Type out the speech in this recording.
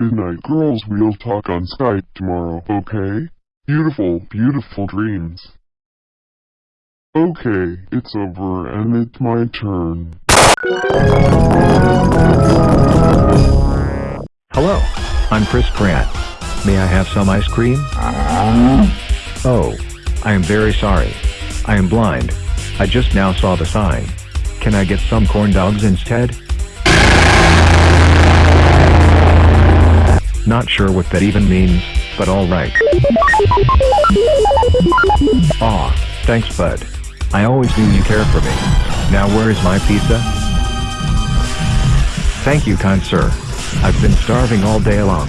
Good night, girls. We'll talk on Skype tomorrow, okay? Beautiful, beautiful dreams. Okay, it's over, and it's my turn. Hello, I'm Chris Pratt. May I have some ice cream? Oh, I am very sorry. I am blind. I just now saw the sign. Can I get some corn dogs instead? Not sure what that even means, but alright. Aw, thanks bud. I always knew you cared for me. Now where is my pizza? Thank you kind sir. I've been starving all day long.